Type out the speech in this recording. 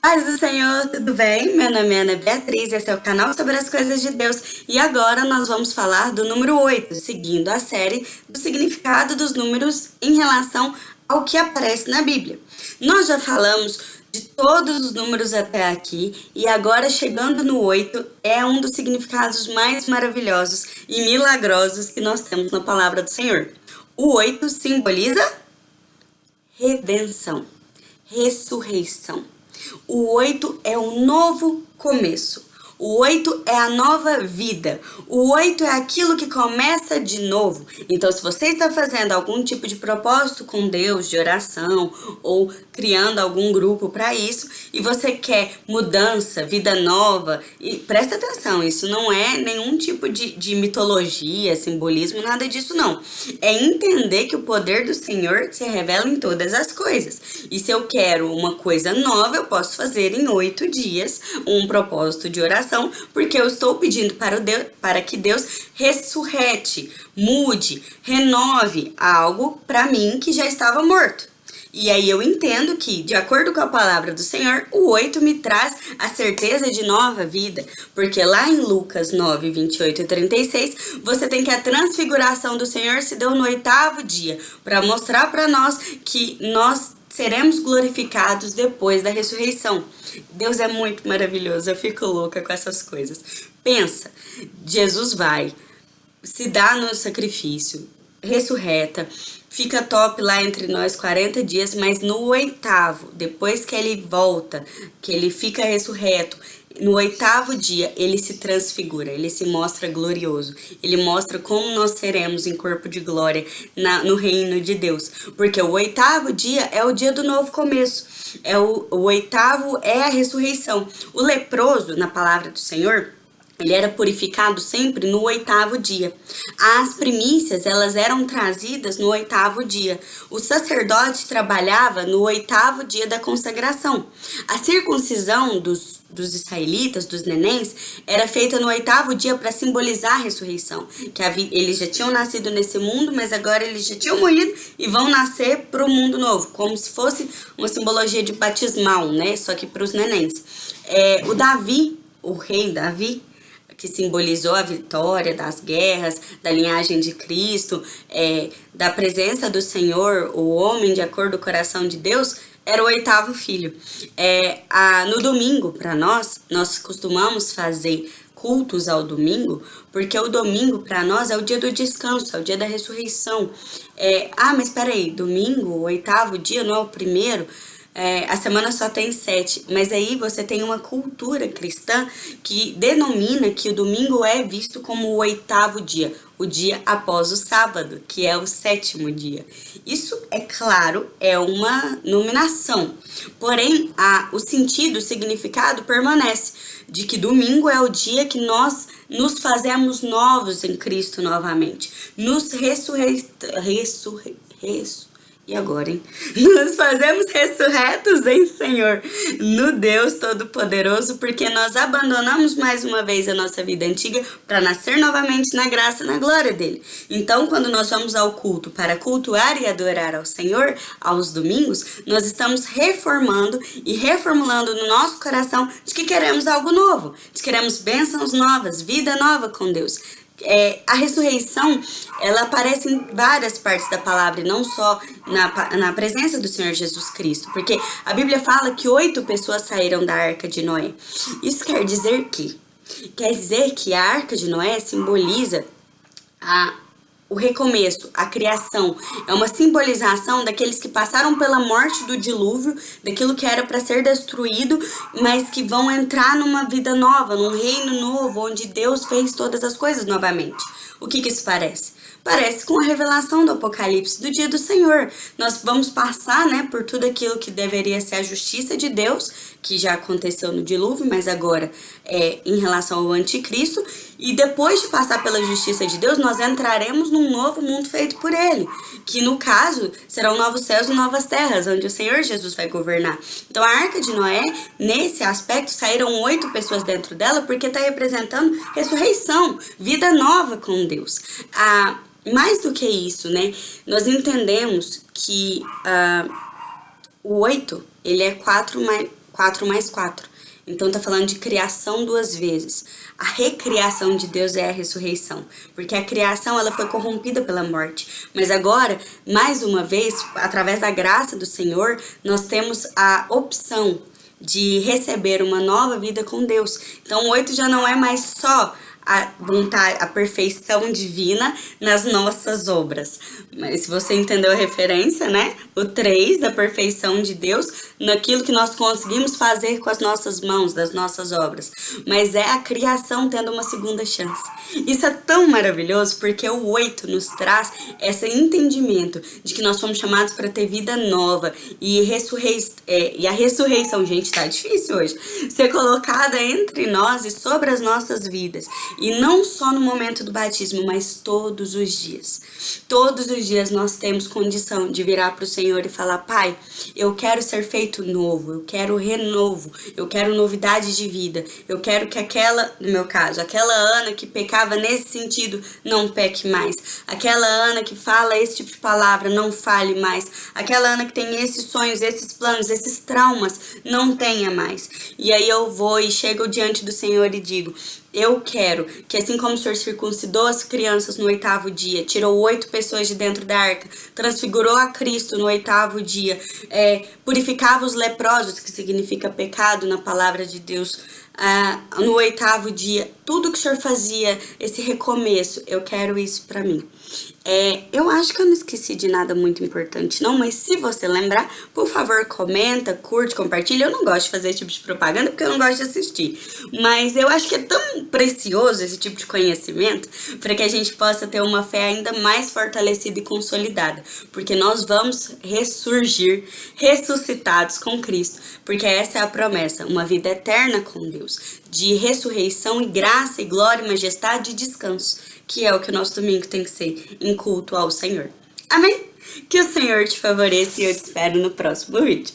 Paz do Senhor, tudo bem? Meu nome é Ana Beatriz, esse é o canal sobre as coisas de Deus e agora nós vamos falar do número 8, seguindo a série do significado dos números em relação ao que aparece na Bíblia. Nós já falamos de todos os números até aqui e agora chegando no 8 é um dos significados mais maravilhosos e milagrosos que nós temos na palavra do Senhor. O 8 simboliza redenção, ressurreição. O oito é um novo começo. O oito é a nova vida. O oito é aquilo que começa de novo. Então, se você está fazendo algum tipo de propósito com Deus, de oração, ou criando algum grupo para isso, e você quer mudança, vida nova, e presta atenção, isso não é nenhum tipo de, de mitologia, simbolismo, nada disso não. É entender que o poder do Senhor se revela em todas as coisas. E se eu quero uma coisa nova, eu posso fazer em oito dias um propósito de oração porque eu estou pedindo para, Deus, para que Deus ressurrete, mude, renove algo para mim que já estava morto. E aí eu entendo que, de acordo com a palavra do Senhor, o 8 me traz a certeza de nova vida. Porque lá em Lucas 9, 28 e 36, você tem que a transfiguração do Senhor se deu no oitavo dia, para mostrar para nós que nós seremos glorificados depois da ressurreição. Deus é muito maravilhoso, eu fico louca com essas coisas. Pensa, Jesus vai, se dá no sacrifício, ressurreta, fica top lá entre nós 40 dias, mas no oitavo, depois que ele volta, que ele fica ressurreto, no oitavo dia, ele se transfigura, ele se mostra glorioso. Ele mostra como nós seremos em corpo de glória na, no reino de Deus. Porque o oitavo dia é o dia do novo começo. É o, o oitavo é a ressurreição. O leproso, na palavra do Senhor, ele era purificado sempre no oitavo dia. As primícias, elas eram trazidas no oitavo dia. O sacerdote trabalhava no oitavo dia da consagração. A circuncisão dos, dos israelitas, dos nenéns, era feita no oitavo dia para simbolizar a ressurreição. Que eles já tinham nascido nesse mundo, mas agora eles já tinham morrido e vão nascer para o mundo novo. Como se fosse uma simbologia de batismal, né? Só que para os nenéns. É, o Davi, o rei Davi, que simbolizou a vitória das guerras, da linhagem de Cristo, é, da presença do Senhor, o homem de acordo com o coração de Deus, era o oitavo filho. É, a, no domingo, para nós, nós costumamos fazer cultos ao domingo, porque o domingo para nós é o dia do descanso, é o dia da ressurreição. É, ah, mas peraí, domingo, o oitavo dia, não é o primeiro? É, a semana só tem sete, mas aí você tem uma cultura cristã que denomina que o domingo é visto como o oitavo dia, o dia após o sábado, que é o sétimo dia. Isso, é claro, é uma nominação, porém a, o sentido, o significado permanece, de que domingo é o dia que nós nos fazemos novos em Cristo novamente, nos ressurre... ressurre... ressurre e agora, hein? Nos fazemos ressurretos em Senhor, no Deus Todo-Poderoso, porque nós abandonamos mais uma vez a nossa vida antiga para nascer novamente na graça e na glória dele. Então, quando nós vamos ao culto para cultuar e adorar ao Senhor, aos domingos, nós estamos reformando e reformulando no nosso coração de que queremos algo novo, de que queremos bênçãos novas, vida nova com Deus é, a ressurreição, ela aparece em várias partes da palavra, e não só na, na presença do Senhor Jesus Cristo, porque a Bíblia fala que oito pessoas saíram da Arca de Noé. Isso quer dizer que? Quer dizer que a Arca de Noé simboliza a o recomeço, a criação, é uma simbolização daqueles que passaram pela morte do dilúvio, daquilo que era para ser destruído, mas que vão entrar numa vida nova, num reino novo, onde Deus fez todas as coisas novamente. O que, que isso parece? Parece com a revelação do Apocalipse do dia do Senhor. Nós vamos passar né, por tudo aquilo que deveria ser a justiça de Deus, que já aconteceu no dilúvio, mas agora é em relação ao anticristo. E depois de passar pela justiça de Deus, nós entraremos num novo mundo feito por Ele, que no caso serão novos céus e novas terras, onde o Senhor Jesus vai governar. Então a Arca de Noé, nesse aspecto, saíram oito pessoas dentro dela, porque está representando ressurreição, vida nova com Deus. A, mais do que isso, né? Nós entendemos que uh, o oito, ele é quatro mais 4 mais 4. Então tá falando de criação duas vezes. A recriação de Deus é a ressurreição, porque a criação ela foi corrompida pela morte, mas agora, mais uma vez, através da graça do Senhor, nós temos a opção de receber uma nova vida com Deus. Então, o oito já não é mais só a vontade, a perfeição divina nas nossas obras. Mas se você entendeu a referência, né? O 3 da perfeição de Deus naquilo que nós conseguimos fazer com as nossas mãos, das nossas obras. Mas é a criação tendo uma segunda chance. Isso é tão maravilhoso porque o 8 nos traz esse entendimento de que nós fomos chamados para ter vida nova e, ressurrei é, e a ressurreição, gente, tá difícil hoje, ser colocada entre nós e sobre as nossas vidas. E não só no momento do batismo, mas todos os dias. Todos os dias nós temos condição de virar para o Senhor e falar: Pai, eu quero ser feito novo, eu quero renovo, eu quero novidade de vida, eu quero que aquela, no meu caso, aquela Ana que pecava nesse sentido, não peque mais. Aquela Ana que fala esse tipo de palavra, não fale mais. Aquela Ana que tem esses sonhos, esses planos, esses traumas, não tenha mais. E aí eu vou e chego diante do Senhor e digo: eu quero que assim como o Senhor circuncidou as crianças no oitavo dia, tirou oito pessoas de dentro da arca, transfigurou a Cristo no oitavo dia, é, purificava os leprosos, que significa pecado na palavra de Deus, ah, no oitavo dia, tudo que o Senhor fazia, esse recomeço, eu quero isso para mim. É, eu acho que eu não esqueci de nada muito importante não, mas se você lembrar, por favor, comenta, curte, compartilha. Eu não gosto de fazer esse tipo de propaganda porque eu não gosto de assistir. Mas eu acho que é tão precioso esse tipo de conhecimento para que a gente possa ter uma fé ainda mais fortalecida e consolidada. Porque nós vamos ressurgir, ressuscitados com Cristo. Porque essa é a promessa, uma vida eterna com Deus. De ressurreição e graça e glória e majestade e descanso que é o que o nosso domingo tem que ser, em culto ao Senhor. Amém? Que o Senhor te favoreça e eu te espero no próximo vídeo.